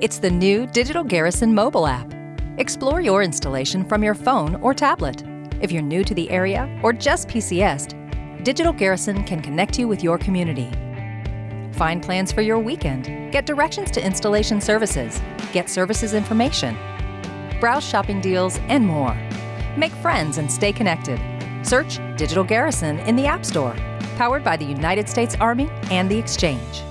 It's the new Digital Garrison mobile app. Explore your installation from your phone or tablet. If you're new to the area or just PCSed, Digital Garrison can connect you with your community. Find plans for your weekend, get directions to installation services, get services information, browse shopping deals, and more. Make friends and stay connected. Search Digital Garrison in the App Store, powered by the United States Army and the Exchange.